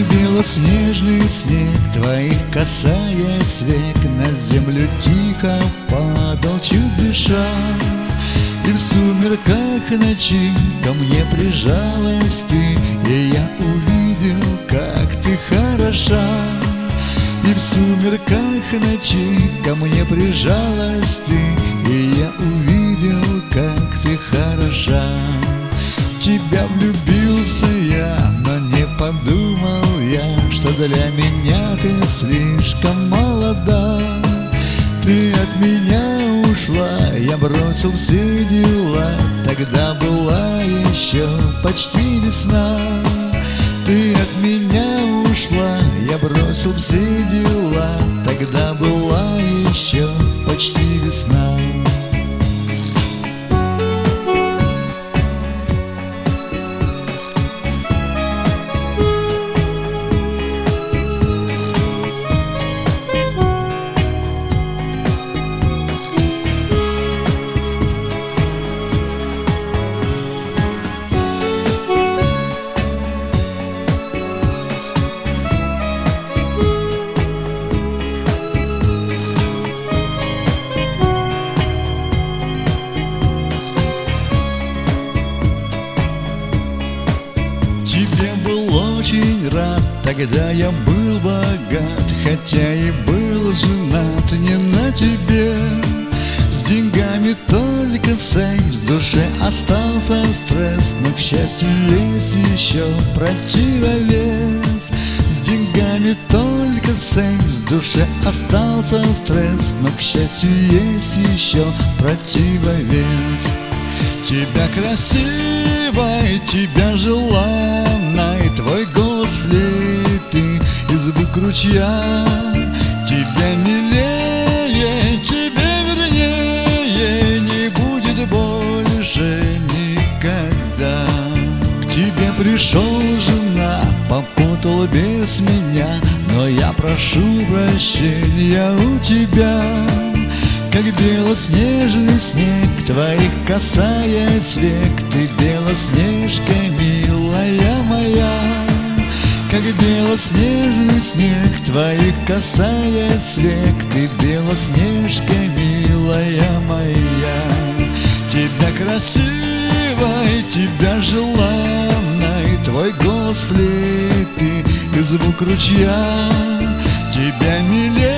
белоснежный снег Твоих касаясь век На землю тихо падал чуть дыша И в сумерках ночи Ко мне прижалась ты И я увидел, как ты хороша. И в сумерках ночи Ко мне прижалась ты И я увидел, как ты хороша. Тебя влюбился я, но не подумал что для меня ты слишком молода. Ты от меня ушла, я бросил все дела, тогда была еще почти весна. Ты от меня ушла, я бросил все Тебе был очень рад, тогда я был богат Хотя и был женат. Не на тебе С деньгами только секс, в душе остался стресс Но, к счастью, есть еще противовес. С деньгами только секс, в душе остался стресс Но, к счастью, есть еще противовес Тебя красивой, тебя желанной Твой голос флейты и звук ручья Тебя милее, тебе вернее Не будет больше никогда. К тебе пришел жена, попутал без меня Но я прошу прощения у тебя как белоснежный снег Твоих касаясь век Ты белоснежка, милая моя. Как белоснежный снег Твоих касаясь век Ты белоснежка, милая моя. Тебя красивой, тебя желанной Твой голос флейты и звук ручья. Тебя милее